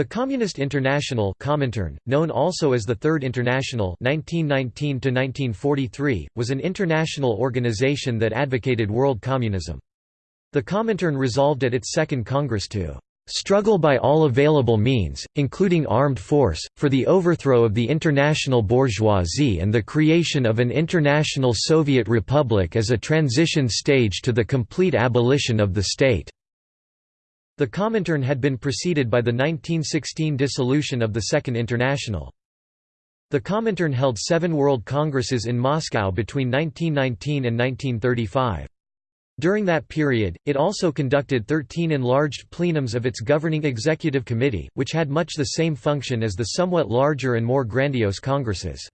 The Communist International Comintern, known also as the Third International 1919 was an international organization that advocated world communism. The Comintern resolved at its Second Congress to "...struggle by all available means, including armed force, for the overthrow of the international bourgeoisie and the creation of an international Soviet republic as a transition stage to the complete abolition of the state." The Comintern had been preceded by the 1916 dissolution of the Second International. The Comintern held seven World Congresses in Moscow between 1919 and 1935. During that period, it also conducted 13 enlarged plenums of its governing executive committee, which had much the same function as the somewhat larger and more grandiose congresses.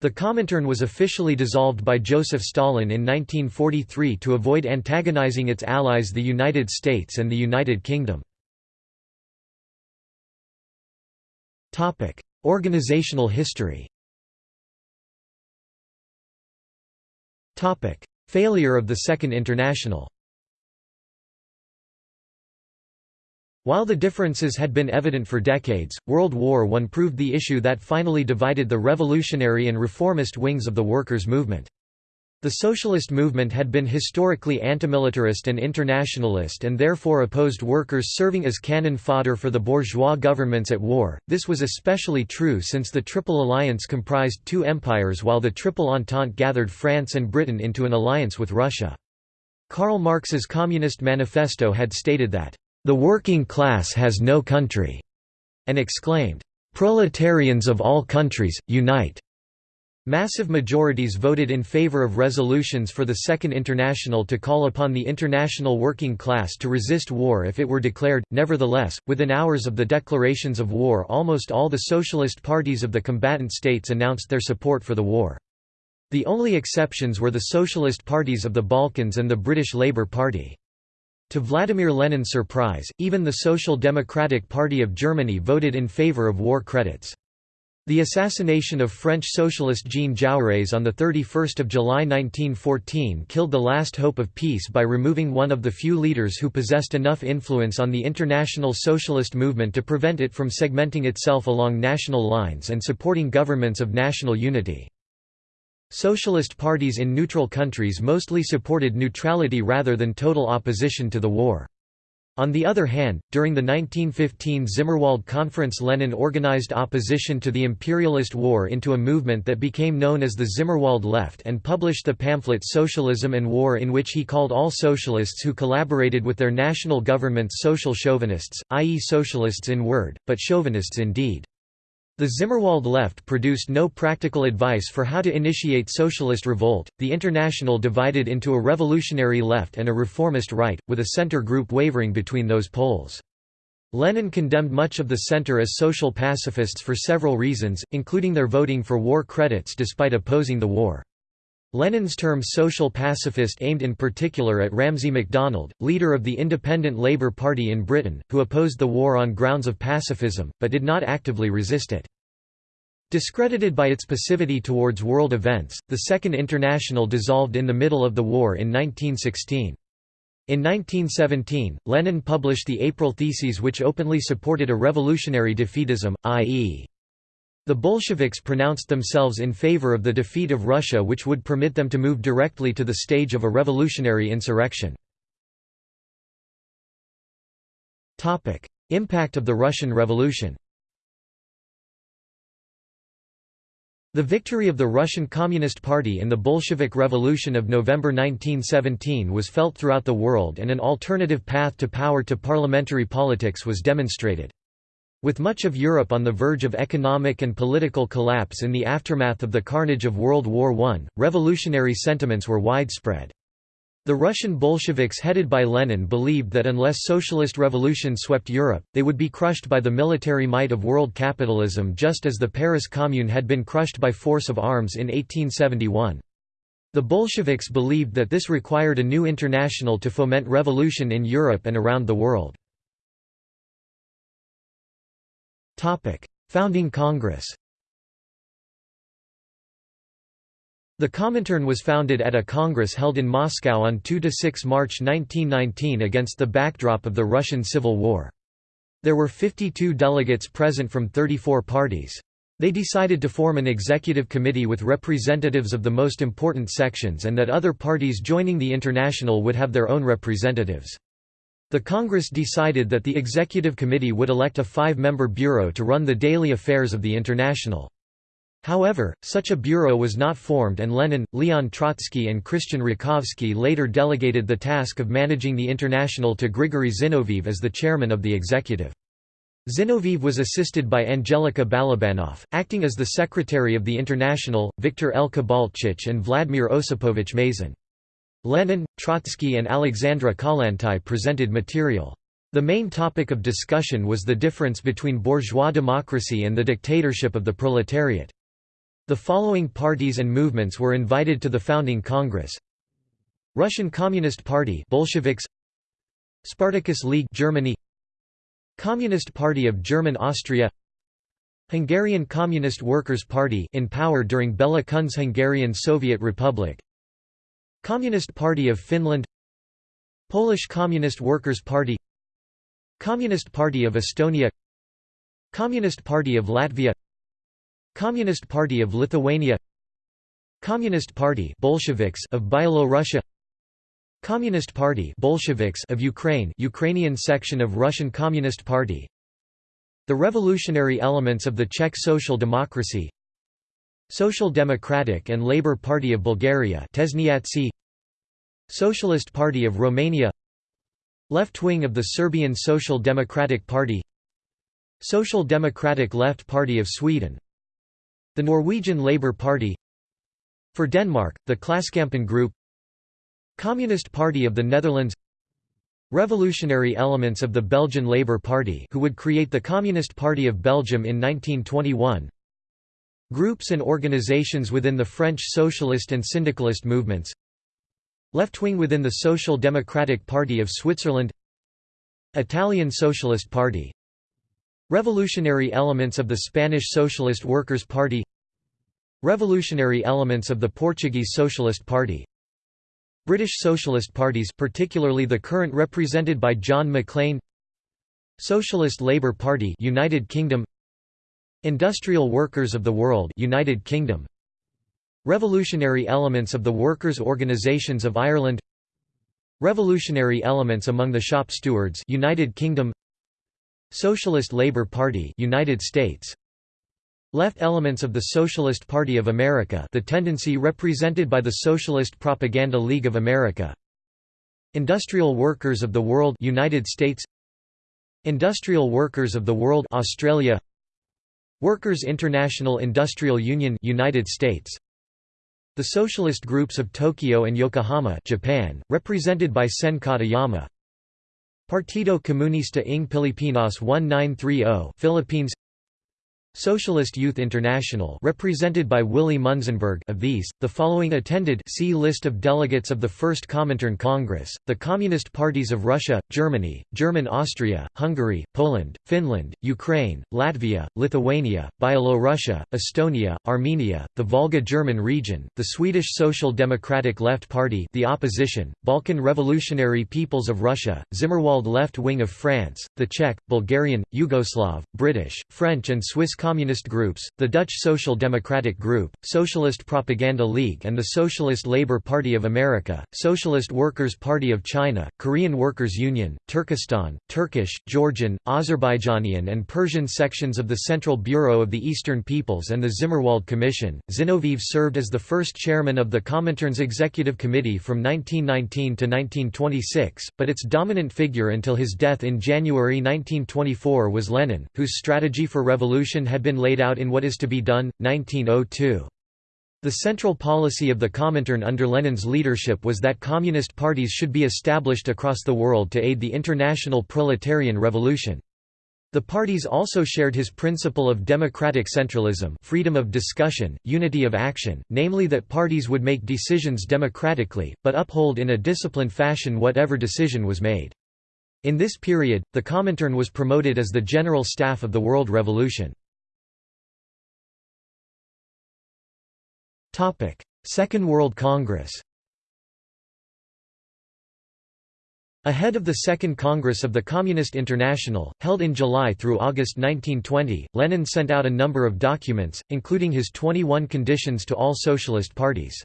The Comintern was officially dissolved by Joseph Stalin in 1943 to avoid antagonizing its allies the United States and the United Kingdom. Organizational history Failure of the Second International While the differences had been evident for decades, World War I proved the issue that finally divided the revolutionary and reformist wings of the workers' movement. The socialist movement had been historically antimilitarist and internationalist and therefore opposed workers serving as cannon fodder for the bourgeois governments at war. This was especially true since the Triple Alliance comprised two empires while the Triple Entente gathered France and Britain into an alliance with Russia. Karl Marx's Communist Manifesto had stated that the working class has no country, and exclaimed, Proletarians of all countries, unite! Massive majorities voted in favor of resolutions for the Second International to call upon the international working class to resist war if it were declared. Nevertheless, within hours of the declarations of war, almost all the socialist parties of the combatant states announced their support for the war. The only exceptions were the socialist parties of the Balkans and the British Labour Party. To Vladimir Lenin's surprise, even the Social Democratic Party of Germany voted in favor of war credits. The assassination of French socialist Jean Jaurès on 31 July 1914 killed the last hope of peace by removing one of the few leaders who possessed enough influence on the international socialist movement to prevent it from segmenting itself along national lines and supporting governments of national unity. Socialist parties in neutral countries mostly supported neutrality rather than total opposition to the war. On the other hand, during the 1915 Zimmerwald Conference Lenin organized opposition to the imperialist war into a movement that became known as the Zimmerwald Left and published the pamphlet Socialism and War in which he called all socialists who collaborated with their national governments social chauvinists, i.e. socialists in word, but chauvinists in deed. The Zimmerwald left produced no practical advice for how to initiate socialist revolt. The International divided into a revolutionary left and a reformist right, with a center group wavering between those poles. Lenin condemned much of the center as social pacifists for several reasons, including their voting for war credits despite opposing the war. Lenin's term social pacifist aimed in particular at Ramsay MacDonald, leader of the Independent Labour Party in Britain, who opposed the war on grounds of pacifism, but did not actively resist it. Discredited by its passivity towards world events, the Second International dissolved in the middle of the war in 1916. In 1917, Lenin published the April Theses which openly supported a revolutionary defeatism, i.e. The Bolsheviks pronounced themselves in favor of the defeat of Russia which would permit them to move directly to the stage of a revolutionary insurrection. Impact of the Russian Revolution The victory of the Russian Communist Party in the Bolshevik Revolution of November 1917 was felt throughout the world and an alternative path to power to parliamentary politics was demonstrated. With much of Europe on the verge of economic and political collapse in the aftermath of the carnage of World War I, revolutionary sentiments were widespread. The Russian Bolsheviks headed by Lenin believed that unless socialist revolution swept Europe, they would be crushed by the military might of world capitalism just as the Paris Commune had been crushed by force of arms in 1871. The Bolsheviks believed that this required a new international to foment revolution in Europe and around the world. Founding Congress The Comintern was founded at a congress held in Moscow on 2–6 March 1919 against the backdrop of the Russian Civil War. There were 52 delegates present from 34 parties. They decided to form an executive committee with representatives of the most important sections and that other parties joining the International would have their own representatives. The Congress decided that the executive committee would elect a five-member bureau to run the daily affairs of the International. However, such a bureau was not formed and Lenin, Leon Trotsky and Christian Rakovsky later delegated the task of managing the International to Grigory Zinoviev as the chairman of the executive. Zinoviev was assisted by Angelika Balabanov, acting as the secretary of the International, Viktor L. Kibalchich and Vladimir Osipovich Mazin. Lenin, Trotsky and Alexandra Kollontai presented material. The main topic of discussion was the difference between bourgeois democracy and the dictatorship of the proletariat. The following parties and movements were invited to the founding Congress. Russian Communist Party Bolsheviks. Spartacus League Germany. Communist Party of German Austria. Hungarian Communist Workers' Party in power during Bela Kun's Hungarian Soviet Republic Communist Party of Finland Polish Communist Workers' Party Communist Party of Estonia Communist Party of Latvia Communist Party of Lithuania Communist Party Bolsheviks of Byelorussia Communist Party Bolsheviks of Ukraine Ukrainian section of Russian Communist Party The revolutionary elements of the Czech Social Democracy Social Democratic and Labour Party of Bulgaria Socialist Party of Romania. Left wing of the Serbian Social Democratic Party. Social Democratic Left Party of Sweden. The Norwegian Labour Party. For Denmark, the Klassekampen Group. Communist Party of the Netherlands. Revolutionary elements of the Belgian Labour Party who would create the Communist Party of Belgium in 1921 Groups and organizations within the French socialist and syndicalist movements Left-wing within the Social Democratic Party of Switzerland Italian Socialist Party Revolutionary elements of the Spanish Socialist Workers' Party Revolutionary elements of the Portuguese Socialist Party British Socialist parties particularly the current represented by John Maclean Socialist Labour Party United Kingdom Industrial Workers of the World United Kingdom. Revolutionary elements of the workers' organisations of Ireland. Revolutionary elements among the shop stewards United Kingdom. Socialist Labour Party United States. Left elements of the Socialist Party of America the tendency represented by the Socialist Propaganda League of America. Industrial Workers of the World United States. Industrial Workers of the World Australia Workers International Industrial Union United States. The socialist groups of Tokyo and Yokohama Japan represented by Sen Katayama. Partido Comunista ng Pilipinas 1930 Philippines Socialist Youth International represented by Willy Munzenberg of these, the following attended see List of delegates of the First Comintern Congress, the Communist parties of Russia, Germany, German Austria, Hungary, Poland, Finland, Ukraine, Latvia, Lithuania, Byelorussia, Estonia, Armenia, the Volga German region, the Swedish Social Democratic Left Party the opposition, Balkan Revolutionary Peoples of Russia, Zimmerwald Left Wing of France, the Czech, Bulgarian, Yugoslav, British, French and Swiss communist groups, the Dutch Social Democratic Group, Socialist Propaganda League and the Socialist Labour Party of America, Socialist Workers' Party of China, Korean Workers' Union, Turkestan, Turkish, Georgian, Azerbaijanian and Persian sections of the Central Bureau of the Eastern Peoples and the Zimmerwald Commission. Zinoviev served as the first chairman of the Comintern's Executive Committee from 1919 to 1926, but its dominant figure until his death in January 1924 was Lenin, whose strategy for revolution had been laid out in What is to be Done, 1902. The central policy of the Comintern under Lenin's leadership was that communist parties should be established across the world to aid the international proletarian revolution. The parties also shared his principle of democratic centralism freedom of discussion, unity of action, namely that parties would make decisions democratically, but uphold in a disciplined fashion whatever decision was made. In this period, the Comintern was promoted as the general staff of the World Revolution. Second World Congress Ahead of the Second Congress of the Communist International, held in July through August 1920, Lenin sent out a number of documents, including his 21 conditions to all socialist parties.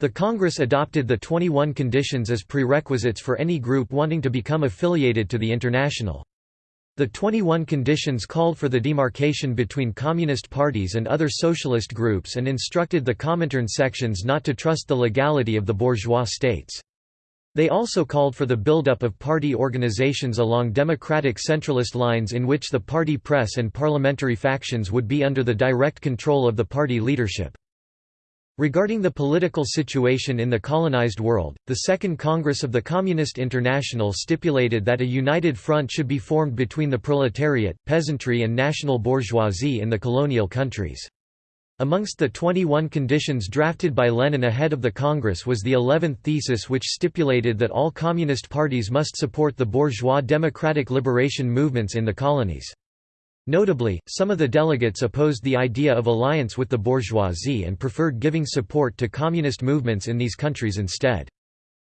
The Congress adopted the 21 conditions as prerequisites for any group wanting to become affiliated to the International. The 21 conditions called for the demarcation between communist parties and other socialist groups and instructed the Comintern sections not to trust the legality of the bourgeois states. They also called for the buildup of party organizations along democratic centralist lines in which the party press and parliamentary factions would be under the direct control of the party leadership. Regarding the political situation in the colonized world, the Second Congress of the Communist International stipulated that a united front should be formed between the proletariat, peasantry and national bourgeoisie in the colonial countries. Amongst the 21 conditions drafted by Lenin ahead of the Congress was the 11th thesis which stipulated that all communist parties must support the bourgeois democratic liberation movements in the colonies. Notably, some of the delegates opposed the idea of alliance with the bourgeoisie and preferred giving support to communist movements in these countries instead.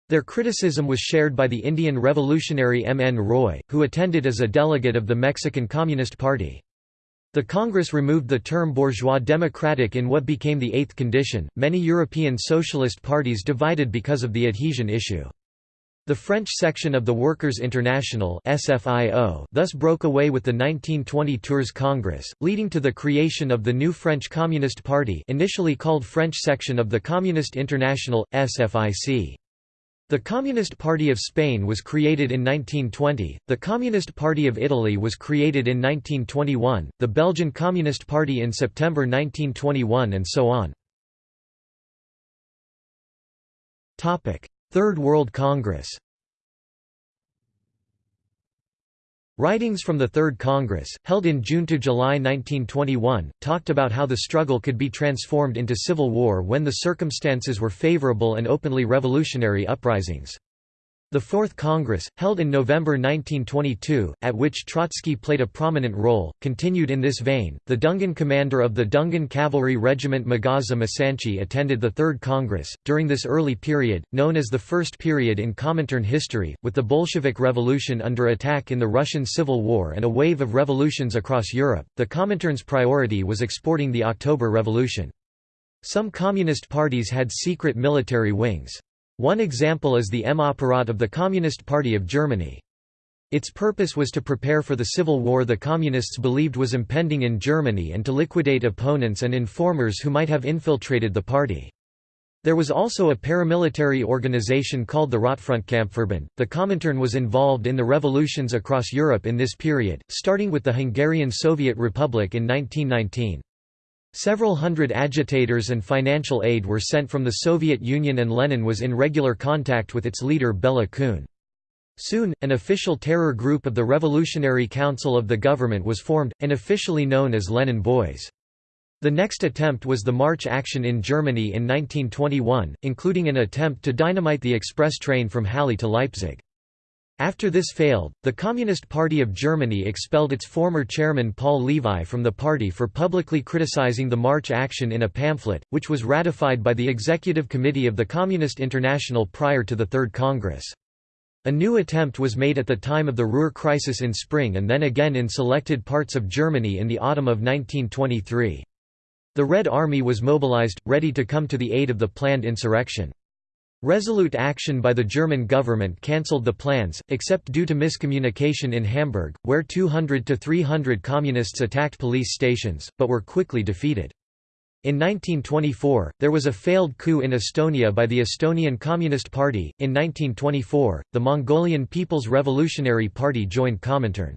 Their criticism was shared by the Indian revolutionary M. N. Roy, who attended as a delegate of the Mexican Communist Party. The Congress removed the term bourgeois democratic in what became the eighth condition. Many European socialist parties divided because of the adhesion issue. The French section of the Workers' International SFIO thus broke away with the 1920 Tours Congress, leading to the creation of the new French Communist Party initially called French section of the Communist International, SFIC. The Communist Party of Spain was created in 1920, the Communist Party of Italy was created in 1921, the Belgian Communist Party in September 1921 and so on. Third World Congress Writings from the Third Congress, held in June–July 1921, talked about how the struggle could be transformed into civil war when the circumstances were favorable and openly revolutionary uprisings. The Fourth Congress, held in November 1922, at which Trotsky played a prominent role, continued in this vein. The Dungan commander of the Dungan Cavalry Regiment Magaza Masanchi attended the Third Congress. During this early period, known as the First Period in Comintern history, with the Bolshevik Revolution under attack in the Russian Civil War and a wave of revolutions across Europe, the Comintern's priority was exporting the October Revolution. Some communist parties had secret military wings. One example is the M-Apparat of the Communist Party of Germany. Its purpose was to prepare for the civil war the Communists believed was impending in Germany and to liquidate opponents and informers who might have infiltrated the party. There was also a paramilitary organization called the Rotfrontkampfverband. The Comintern was involved in the revolutions across Europe in this period, starting with the Hungarian Soviet Republic in 1919. Several hundred agitators and financial aid were sent from the Soviet Union and Lenin was in regular contact with its leader Bela Kun. Soon, an official terror group of the Revolutionary Council of the government was formed, and officially known as Lenin Boys. The next attempt was the March action in Germany in 1921, including an attempt to dynamite the express train from Halle to Leipzig. After this failed, the Communist Party of Germany expelled its former chairman Paul Levi from the party for publicly criticizing the March action in a pamphlet, which was ratified by the Executive Committee of the Communist International prior to the Third Congress. A new attempt was made at the time of the Ruhr crisis in spring and then again in selected parts of Germany in the autumn of 1923. The Red Army was mobilized, ready to come to the aid of the planned insurrection. Resolute action by the German government cancelled the plans, except due to miscommunication in Hamburg, where 200 to 300 communists attacked police stations, but were quickly defeated. In 1924, there was a failed coup in Estonia by the Estonian Communist Party. In 1924, the Mongolian People's Revolutionary Party joined Comintern.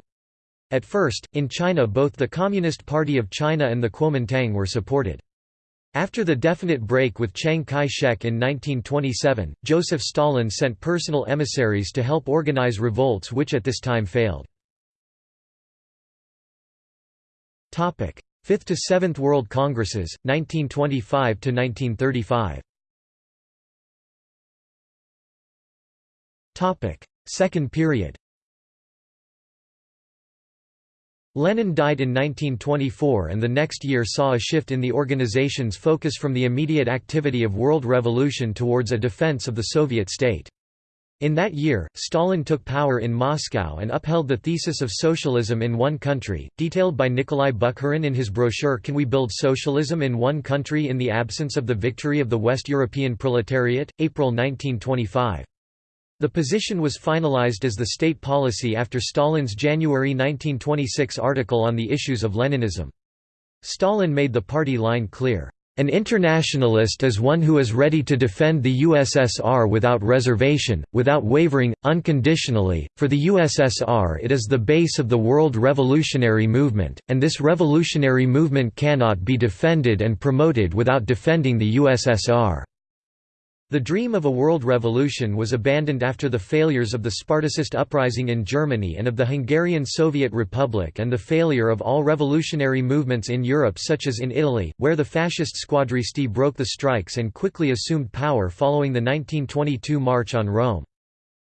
At first, in China both the Communist Party of China and the Kuomintang were supported. After the definite break with Chiang Kai-shek in 1927, Joseph Stalin sent personal emissaries to help organize revolts which at this time failed. Fifth to Seventh World Congresses, 1925–1935 Second period Lenin died in 1924 and the next year saw a shift in the organization's focus from the immediate activity of world revolution towards a defense of the Soviet state. In that year, Stalin took power in Moscow and upheld the thesis of socialism in one country, detailed by Nikolai Bukharin in his brochure Can We Build Socialism in One Country in the Absence of the Victory of the West European Proletariat, April 1925. The position was finalized as the state policy after Stalin's January 1926 article on the issues of Leninism. Stalin made the party line clear. An internationalist is one who is ready to defend the USSR without reservation, without wavering, unconditionally. For the USSR, it is the base of the world revolutionary movement, and this revolutionary movement cannot be defended and promoted without defending the USSR. The dream of a world revolution was abandoned after the failures of the Spartacist uprising in Germany and of the Hungarian Soviet Republic and the failure of all revolutionary movements in Europe such as in Italy, where the fascist squadristi broke the strikes and quickly assumed power following the 1922 March on Rome.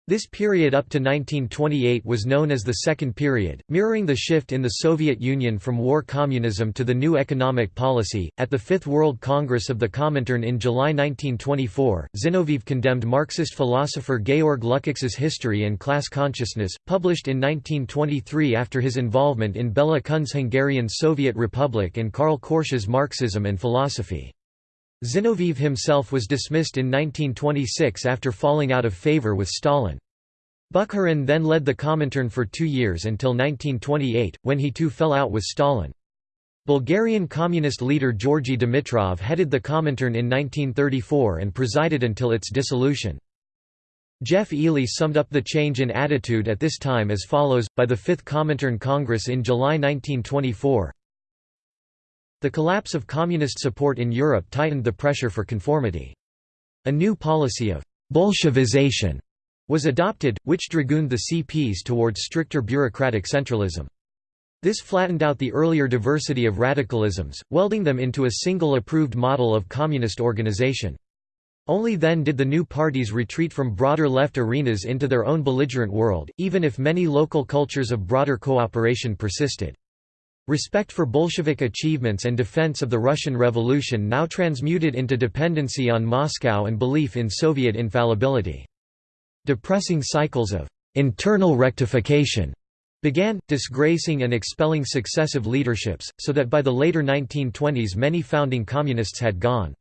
This period up to 1928 was known as the Second Period, mirroring the shift in the Soviet Union from war communism to the new economic policy. At the Fifth World Congress of the Comintern in July 1924, Zinoviev condemned Marxist philosopher Georg Lukács's History and Class Consciousness, published in 1923 after his involvement in Bela Kun's Hungarian Soviet Republic and Karl Korsch's Marxism and Philosophy. Zinoviev himself was dismissed in 1926 after falling out of favor with Stalin. Bukharin then led the Comintern for two years until 1928, when he too fell out with Stalin. Bulgarian communist leader Georgy Dimitrov headed the Comintern in 1934 and presided until its dissolution. Geoff Eley summed up the change in attitude at this time as follows, by the Fifth Comintern Congress in July 1924, the collapse of communist support in Europe tightened the pressure for conformity. A new policy of «Bolshevization» was adopted, which dragooned the CPs towards stricter bureaucratic centralism. This flattened out the earlier diversity of radicalisms, welding them into a single approved model of communist organization. Only then did the new parties retreat from broader left arenas into their own belligerent world, even if many local cultures of broader cooperation persisted. Respect for Bolshevik achievements and defense of the Russian Revolution now transmuted into dependency on Moscow and belief in Soviet infallibility. Depressing cycles of internal rectification began, disgracing and expelling successive leaderships, so that by the later 1920s many founding communists had gone.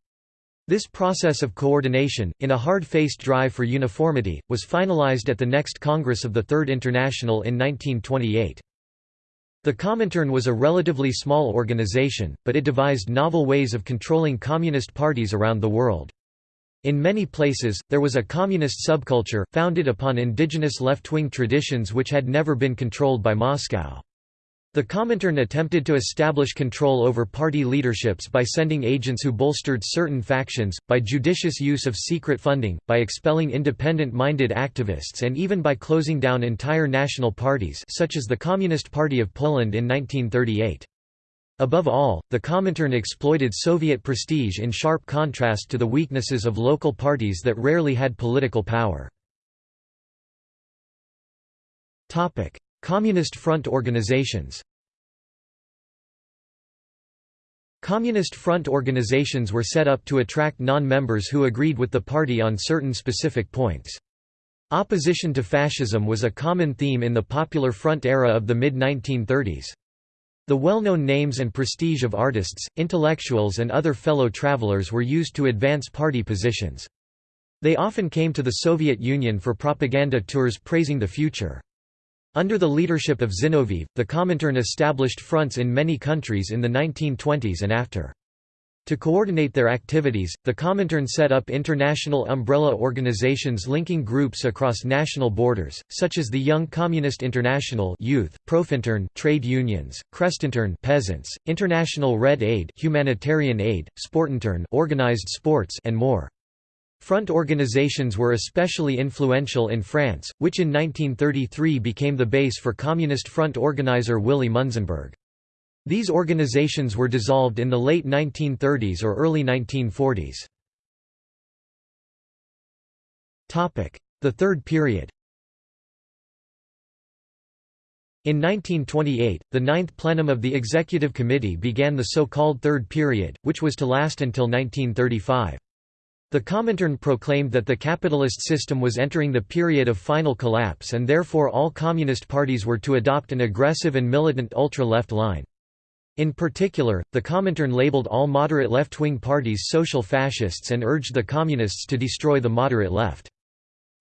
This process of coordination, in a hard-faced drive for uniformity, was finalized at the next Congress of the Third International in 1928. The Comintern was a relatively small organization, but it devised novel ways of controlling communist parties around the world. In many places, there was a communist subculture, founded upon indigenous left-wing traditions which had never been controlled by Moscow. The Comintern attempted to establish control over party leaderships by sending agents who bolstered certain factions, by judicious use of secret funding, by expelling independent-minded activists and even by closing down entire national parties such as the Communist Party of Poland in 1938. Above all, the Comintern exploited Soviet prestige in sharp contrast to the weaknesses of local parties that rarely had political power. Communist Front organizations Communist Front organizations were set up to attract non-members who agreed with the party on certain specific points. Opposition to fascism was a common theme in the Popular Front era of the mid-1930s. The well-known names and prestige of artists, intellectuals and other fellow travelers were used to advance party positions. They often came to the Soviet Union for propaganda tours praising the future. Under the leadership of Zinoviev, the Comintern established fronts in many countries in the 1920s and after. To coordinate their activities, the Comintern set up international umbrella organizations linking groups across national borders, such as the Young Communist International Youth, Profintern trade unions, Krestintern peasants, International Red Aid humanitarian aid, Sportintern organized sports and more. Front organizations were especially influential in France, which in 1933 became the base for Communist Front organizer Willy Munzenberg. These organizations were dissolved in the late 1930s or early 1940s. The Third Period In 1928, the Ninth Plenum of the Executive Committee began the so-called Third Period, which was to last until 1935. The Comintern proclaimed that the capitalist system was entering the period of final collapse and therefore all communist parties were to adopt an aggressive and militant ultra-left line. In particular, the Comintern labeled all moderate left-wing parties social fascists and urged the communists to destroy the moderate left.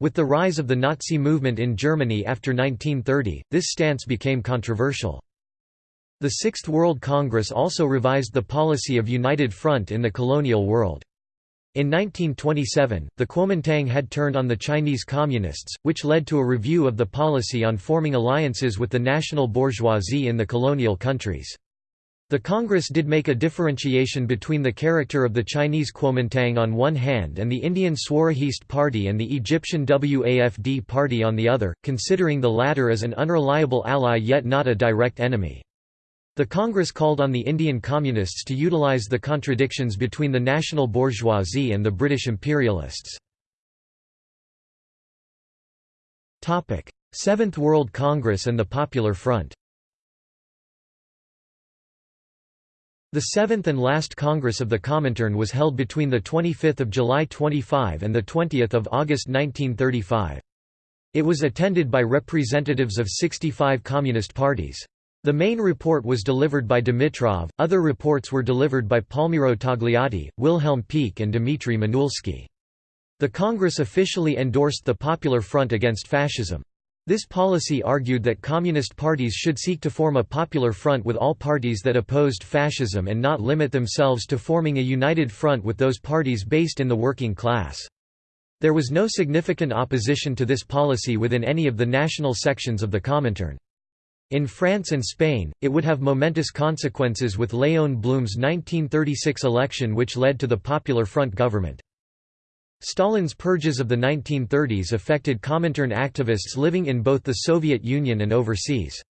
With the rise of the Nazi movement in Germany after 1930, this stance became controversial. The Sixth World Congress also revised the policy of United Front in the colonial world. In 1927, the Kuomintang had turned on the Chinese Communists, which led to a review of the policy on forming alliances with the national bourgeoisie in the colonial countries. The Congress did make a differentiation between the character of the Chinese Kuomintang on one hand and the Indian Swarajist Party and the Egyptian WAFD Party on the other, considering the latter as an unreliable ally yet not a direct enemy. The Congress called on the Indian Communists to utilize the contradictions between the national bourgeoisie and the British imperialists. Seventh World Congress and the Popular Front The seventh and last Congress of the Comintern was held between 25 July 25 and 20 August 1935. It was attended by representatives of 65 communist parties. The main report was delivered by Dimitrov, other reports were delivered by Palmiro Togliatti, Wilhelm Pieck and Dmitry Manuilsky. The Congress officially endorsed the Popular Front against fascism. This policy argued that communist parties should seek to form a popular front with all parties that opposed fascism and not limit themselves to forming a united front with those parties based in the working class. There was no significant opposition to this policy within any of the national sections of the Comintern. In France and Spain, it would have momentous consequences with Léon Blum's 1936 election which led to the Popular Front government. Stalin's purges of the 1930s affected Comintern activists living in both the Soviet Union and overseas.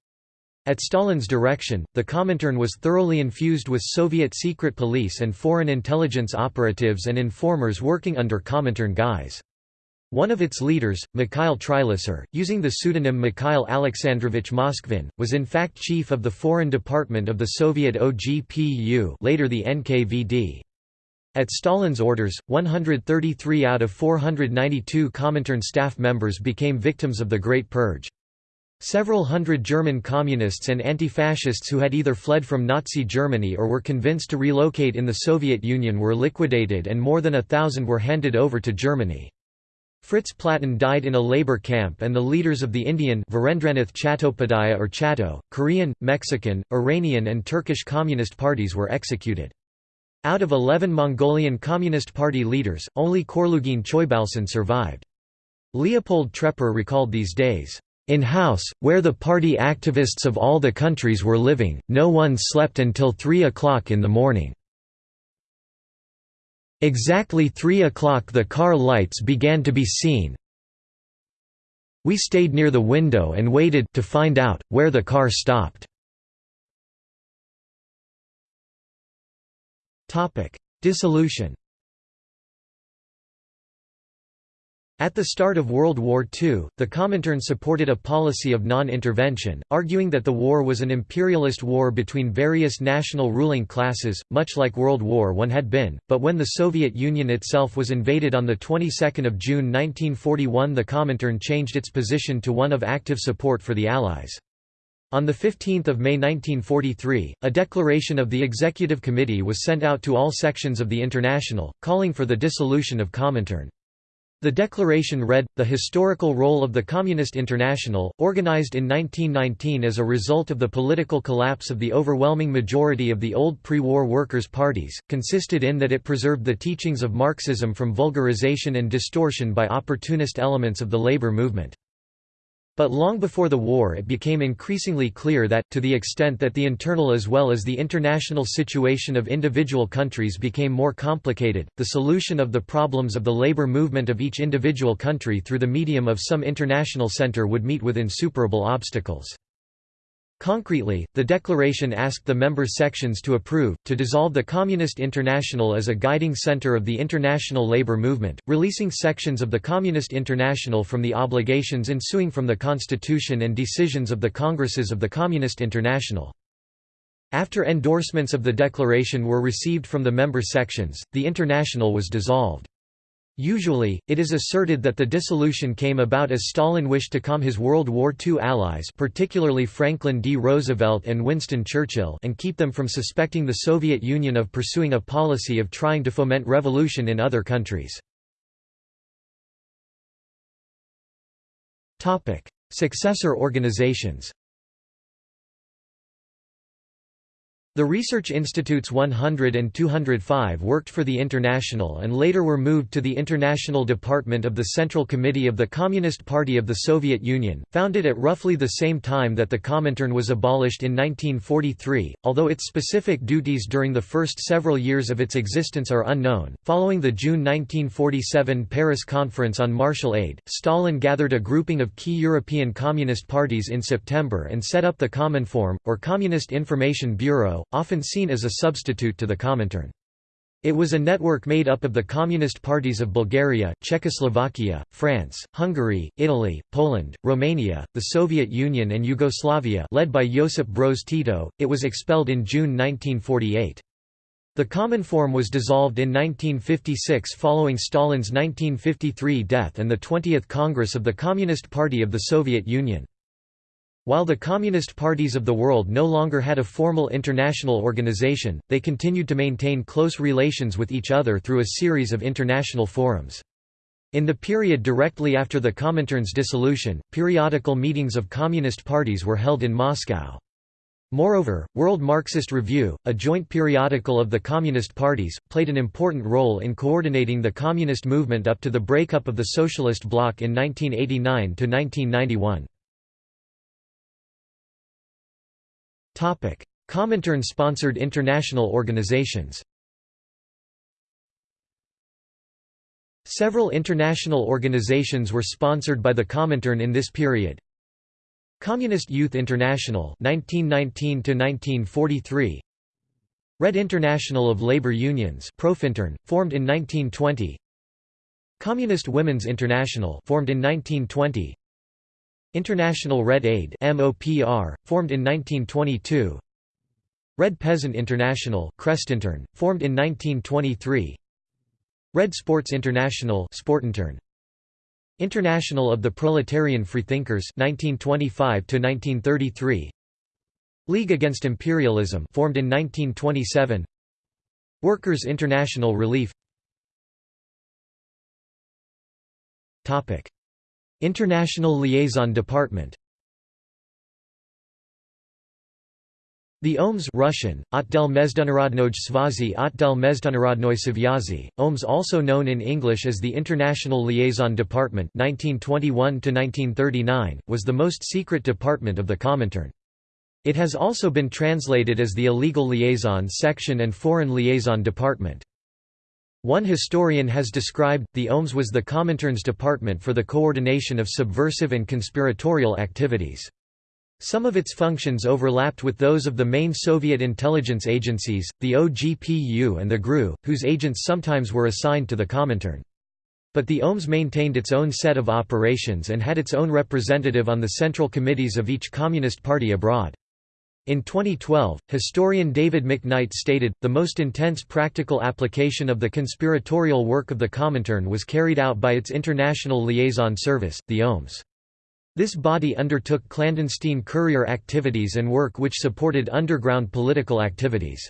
At Stalin's direction, the Comintern was thoroughly infused with Soviet secret police and foreign intelligence operatives and informers working under Comintern guise. One of its leaders, Mikhail Trilisser, using the pseudonym Mikhail Alexandrovich Moskvin, was in fact chief of the foreign department of the Soviet OGPU later the NKVD. At Stalin's orders, 133 out of 492 Comintern staff members became victims of the Great Purge. Several hundred German communists and anti-fascists who had either fled from Nazi Germany or were convinced to relocate in the Soviet Union were liquidated and more than a thousand were handed over to Germany. Fritz Platten died in a labor camp and the leaders of the Indian Chattopadhyaya or Chatto, Korean, Mexican, Iranian and Turkish communist parties were executed. Out of 11 Mongolian Communist Party leaders, only Khorloogiin Choibalsan survived. Leopold Trepper recalled these days, "...in house, where the party activists of all the countries were living, no one slept until 3 o'clock in the morning." Exactly three o'clock the car lights began to be seen. We stayed near the window and waited to find out, where the car stopped. Dissolution At the start of World War II, the Comintern supported a policy of non-intervention, arguing that the war was an imperialist war between various national ruling classes, much like World War I had been, but when the Soviet Union itself was invaded on the 22nd of June 1941 the Comintern changed its position to one of active support for the Allies. On 15 May 1943, a declaration of the Executive Committee was sent out to all sections of the International, calling for the dissolution of Comintern. The declaration read, the historical role of the Communist International, organized in 1919 as a result of the political collapse of the overwhelming majority of the old pre-war workers' parties, consisted in that it preserved the teachings of Marxism from vulgarization and distortion by opportunist elements of the labor movement. But long before the war it became increasingly clear that, to the extent that the internal as well as the international situation of individual countries became more complicated, the solution of the problems of the labor movement of each individual country through the medium of some international center would meet with insuperable obstacles. Concretely, the declaration asked the member sections to approve, to dissolve the Communist International as a guiding center of the international labor movement, releasing sections of the Communist International from the obligations ensuing from the constitution and decisions of the Congresses of the Communist International. After endorsements of the declaration were received from the member sections, the International was dissolved. Usually, it is asserted that the dissolution came about as Stalin wished to calm his World War II allies particularly Franklin D. Roosevelt and Winston Churchill and keep them from suspecting the Soviet Union of pursuing a policy of trying to foment revolution in other countries. Successor organizations The Research Institutes 100 and 205 worked for the International and later were moved to the International Department of the Central Committee of the Communist Party of the Soviet Union, founded at roughly the same time that the Comintern was abolished in 1943, although its specific duties during the first several years of its existence are unknown. Following the June 1947 Paris Conference on Marshall Aid, Stalin gathered a grouping of key European Communist parties in September and set up the Cominform, or Communist Information Bureau, often seen as a substitute to the Comintern. It was a network made up of the communist parties of Bulgaria, Czechoslovakia, France, Hungary, Italy, Poland, Romania, the Soviet Union and Yugoslavia led by Josip Broz Tito. It was expelled in June 1948. The Cominform was dissolved in 1956 following Stalin's 1953 death and the 20th Congress of the Communist Party of the Soviet Union. While the Communist parties of the world no longer had a formal international organization, they continued to maintain close relations with each other through a series of international forums. In the period directly after the Comintern's dissolution, periodical meetings of Communist parties were held in Moscow. Moreover, World Marxist Review, a joint periodical of the Communist parties, played an important role in coordinating the Communist movement up to the breakup of the Socialist bloc in 1989–1991. Comintern-sponsored international organizations Several international organizations were sponsored by the Comintern in this period. Communist Youth International 1919 1943 Red International of Labor Unions Profintern, formed in 1920 Communist Women's International formed in 1920 International Red Aid MOPR, formed in 1922 Red Peasant International Krestintern, formed in 1923 Red Sports International Sportintern, International of the Proletarian Freethinkers 1925 1933 League Against Imperialism formed in 1927 Workers' International Relief. Topic International Liaison Department The OMS Russian, Otdel Mezdunarodnoj Svazi Otdel Mezdunarodnoi Savyazi, OMS also known in English as the International Liaison Department 1921 was the most secret department of the Comintern. It has also been translated as the Illegal Liaison Section and Foreign Liaison Department. One historian has described, the OMS was the Comintern's department for the coordination of subversive and conspiratorial activities. Some of its functions overlapped with those of the main Soviet intelligence agencies, the OGPU and the GRU, whose agents sometimes were assigned to the Comintern. But the OMS maintained its own set of operations and had its own representative on the central committees of each Communist party abroad. In 2012, historian David McKnight stated, the most intense practical application of the conspiratorial work of the Comintern was carried out by its International Liaison Service, the OMS. This body undertook clandestine courier activities and work which supported underground political activities.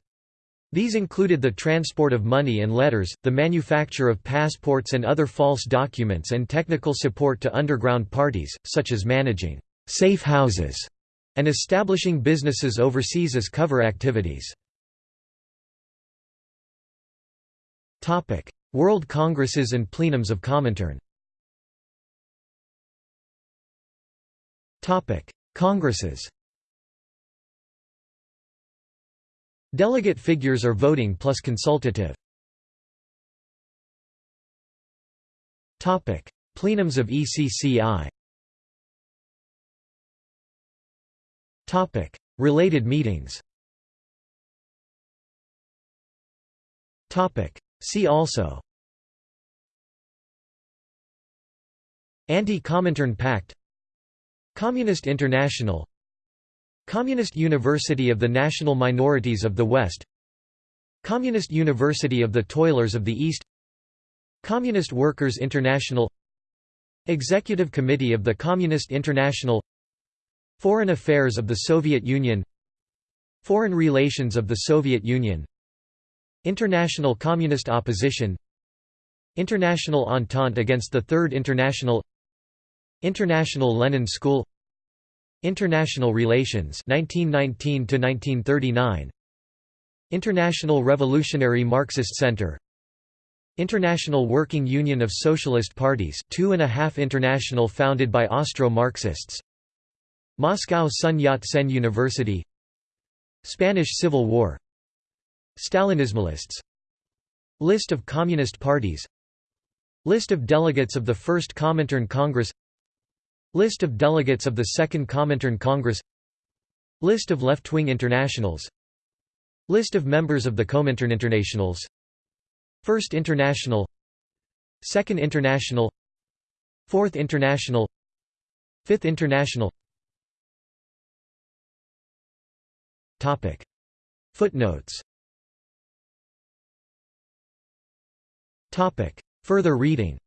These included the transport of money and letters, the manufacture of passports and other false documents and technical support to underground parties, such as managing safe houses and establishing businesses overseas as cover activities. World Congresses and plenums of Comintern Congresses Delegate figures are voting plus consultative. Plenums of ECCI Related meetings. Topic: See also. Anti-Comintern Pact. Communist International. Communist University of the National Minorities of the West. Communist University of the Toilers of the East. Communist Workers International. Executive Committee of the Communist International Foreign Affairs of the Soviet Union Foreign Relations of the Soviet Union International Communist Opposition International Entente against the Third International International Lenin School International Relations 1919 to 1939 International Revolutionary Marxist Center International Working Union of Socialist Parties two and a half international founded by Austro-Marxists Moscow Sun Yat-sen University. Spanish Civil War. Stalinismalists. List of Communist parties. List of delegates of the First Comintern Congress. List of delegates of the Second Comintern Congress. List of left-wing internationals. List of members of the Comintern Internationals. First International. Second International. Fourth International. Fifth International Topic Footnotes Topic Further reading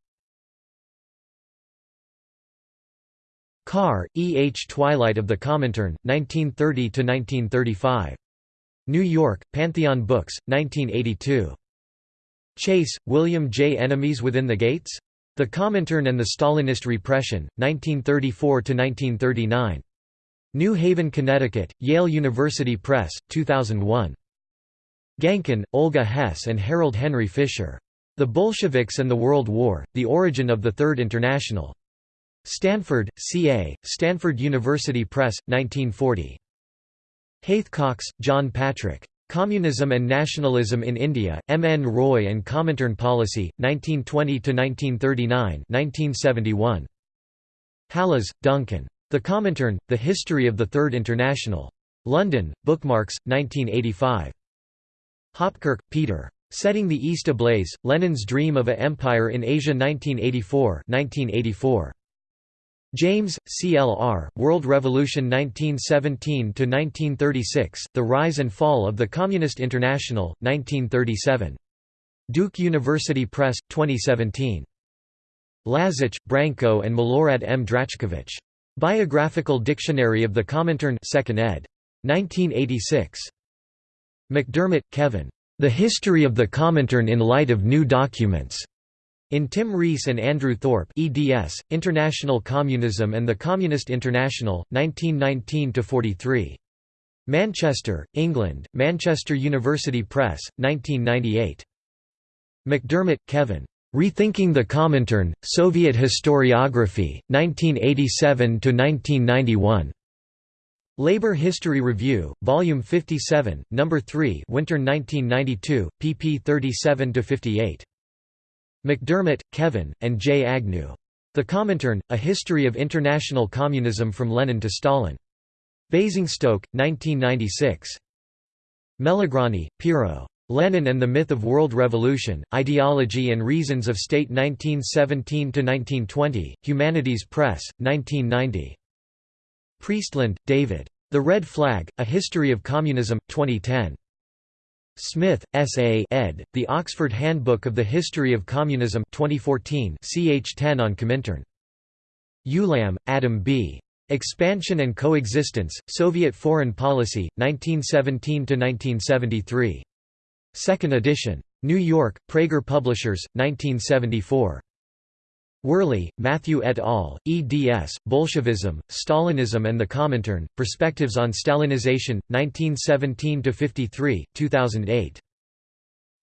Carr, E. H. Twilight of the Comintern, 1930–1935. New York, Pantheon Books, 1982. Chase, William J. Enemies Within the Gates? The Comintern and the Stalinist Repression, 1934–1939. New Haven, Connecticut, Yale University Press, 2001. Gankin, Olga Hess and Harold Henry Fisher. The Bolsheviks and the World War, The Origin of the Third International. Stanford, C.A., Stanford University Press, 1940. Haithcox, John Patrick. Communism and Nationalism in India, M. N. Roy and Comintern Policy, 1920–1939 1971. Hallas, Duncan. The Comintern, The History of the Third International. London, Bookmarks, 1985. Hopkirk, Peter. Setting the East Ablaze, Lenin's Dream of a Empire in Asia 1984 1984. James, CLR, World Revolution 1917–1936, The Rise and Fall of the Communist International, 1937. Duke University Press, 2017. Lazitch, Branko and Milorad M. Drachkovitch. Biographical Dictionary of the Comintern 2nd ed. 1986. McDermott, Kevin. The History of the Comintern in Light of New Documents. In Tim Rees and Andrew Thorpe eds, International Communism and the Communist International, 1919–43. Manchester, England, Manchester University Press, 1998. McDermott, Kevin. Rethinking the Comintern, Soviet Historiography, 1987–1991. Labor History Review, Volume 57, No. 3 Winter 1992, pp 37–58. McDermott, Kevin, and J. Agnew. The Comintern, A History of International Communism from Lenin to Stalin. Basingstoke, 1996. Melograni, Piero. Lenin and the Myth of World Revolution, Ideology and Reasons of State 1917–1920, Humanities Press, 1990. Priestland, David. The Red Flag, A History of Communism, 2010. Smith, S. A. ed., The Oxford Handbook of the History of Communism 2014 ch 10 on Comintern. Ulam, Adam B. Expansion and Coexistence, Soviet Foreign Policy, 1917–1973. Second edition. New York, Praeger Publishers, 1974. Worley, Matthew et al., eds, Bolshevism, Stalinism and the Comintern, Perspectives on Stalinization, 1917–53, 2008.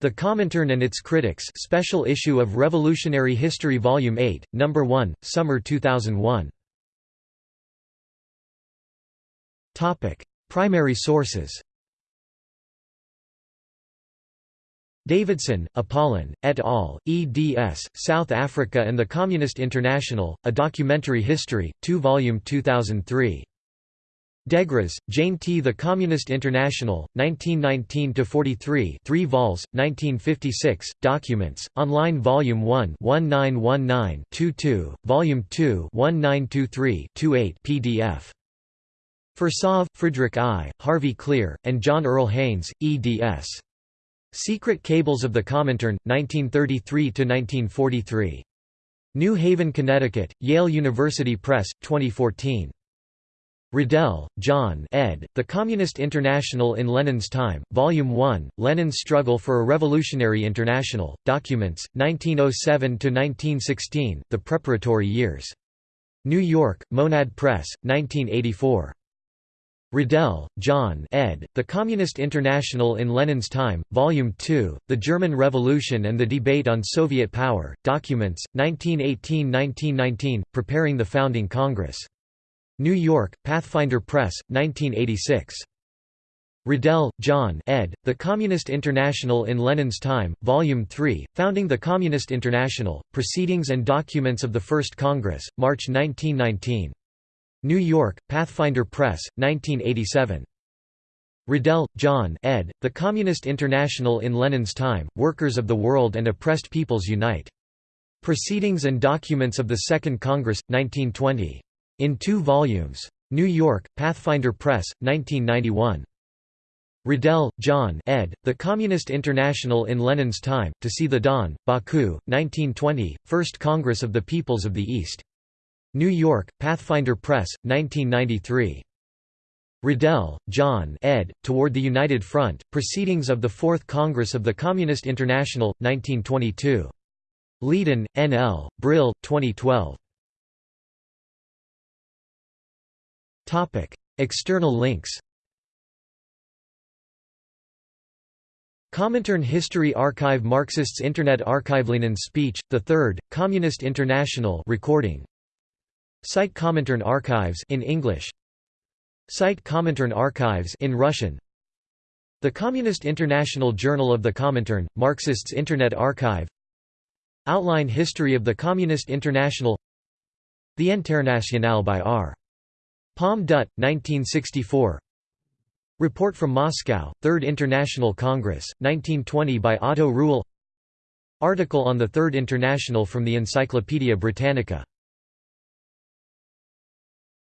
The Comintern and Its Critics Special Issue of Revolutionary History Volume 8, No. 1, Summer 2001. Primary sources Davidson, Apollon, et al., eds, South Africa and the Communist International, A Documentary History, 2 volume 2003. Degras, Jane T. The Communist International, 1919–43 3 vols, 1956, Documents, Online Volume 1 1919-22, Volume 2 1923-28 PDF. Firsov, Friedrich I., Harvey Klehr, and John Earl Haynes, eds. Secret Cables of the Comintern, 1933–1943. New Haven, Connecticut, Yale University Press, 2014. Riddell, John ed., The Communist International in Lenin's Time, Volume 1, Lenin's Struggle for a Revolutionary International, Documents, 1907–1916, The Preparatory Years. New York, Monad Press, 1984. Riddell, John ed., The Communist International in Lenin's Time, Volume 2, The German Revolution and the Debate on Soviet Power, Documents, 1918–1919, Preparing the Founding Congress. New York, Pathfinder Press, 1986. Riddell, John ed., The Communist International in Lenin's Time, Volume 3, Founding the Communist International, Proceedings and Documents of the First Congress, March 1919. New York, Pathfinder Press, 1987. Riddell, John ed., The Communist International in Lenin's Time, Workers of the World and Oppressed Peoples Unite. Proceedings and Documents of the Second Congress, 1920. In two volumes. New York, Pathfinder Press, 1991. Riddell, John ed., The Communist International in Lenin's Time, To See the Dawn, Baku, 1920, First Congress of the Peoples of the East. New York, Pathfinder Press, 1993. Riddell, John ed., Toward the United Front, Proceedings of the Fourth Congress of the Communist International, 1922. Leiden, N.L., Brill, 2012. External links Comintern History Archive Marxists Internet Archive Lenin's speech, the Third, Communist International recording Site Comintern Archives in English. Site Comintern Archives in Russian. The Communist International Journal of the Comintern, Marxists Internet Archive. Outline History of the Communist International. The Internationale by R. Palme Dutt, 1964 Report from Moscow, Third International Congress, 1920 by Otto Ruhl. Article on the Third International from the Encyclopaedia Britannica